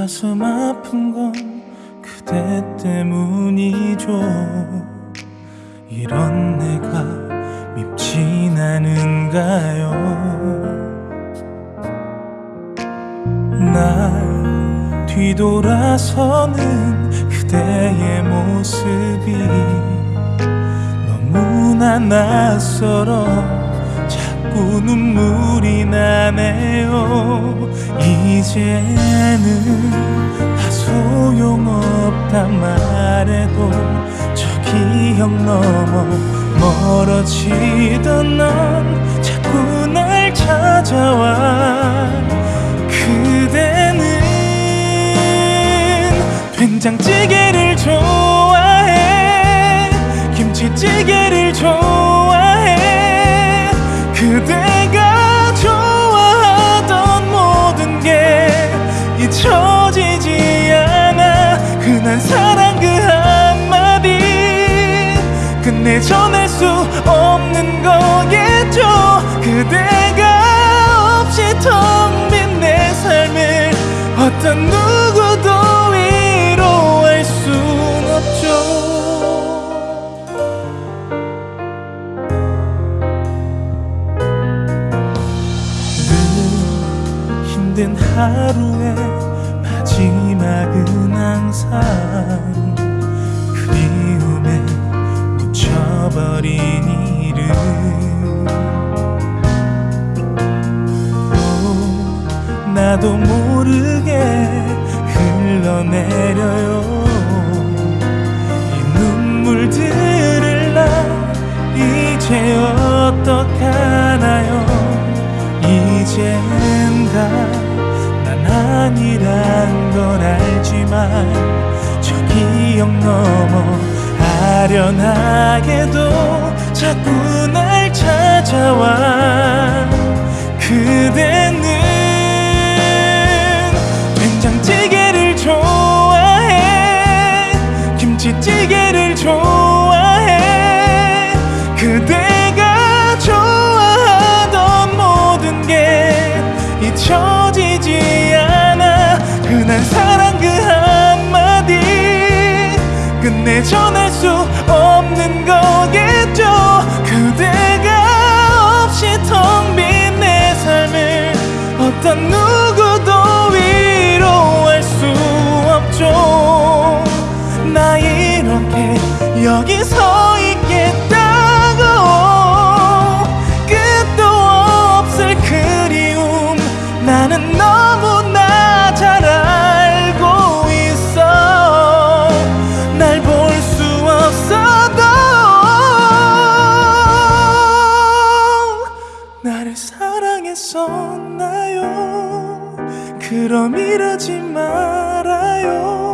가슴 아픈 건 그대 때문이죠. 이런 내가 밉진 않은가요? 날 뒤돌아서는 그대의 모습이 너무나 낯설어 자꾸 눈물이 나네요. 이제는 다 소용없단 말해도 저 기억 넘어 멀어지던 넌 자꾸 날 찾아와. 그대는 된장찌개를 좋아해 김치찌개를 그대가 좋아하던 모든 게 잊혀지지 않아. 흔한 사랑 그 한마디 끝내 전할 수 없는 거겠죠. 그대가 없이 텅 늘 힘든 하루의 마지막은 항상 그리움에 묻혀버린 이름. 또 나도 모르게 흘러내려요. 이 눈물들을 나 이제 어떡하 기억 넘어 아련하게도 자꾸 날 찾아와. 그대는 여기 서 있겠다고. 끝도 없을 그리움 나는 너무나 잘 알고 있어. 날 볼 수 없어도 나를 사랑했었나요? 그럼 이러지 말아요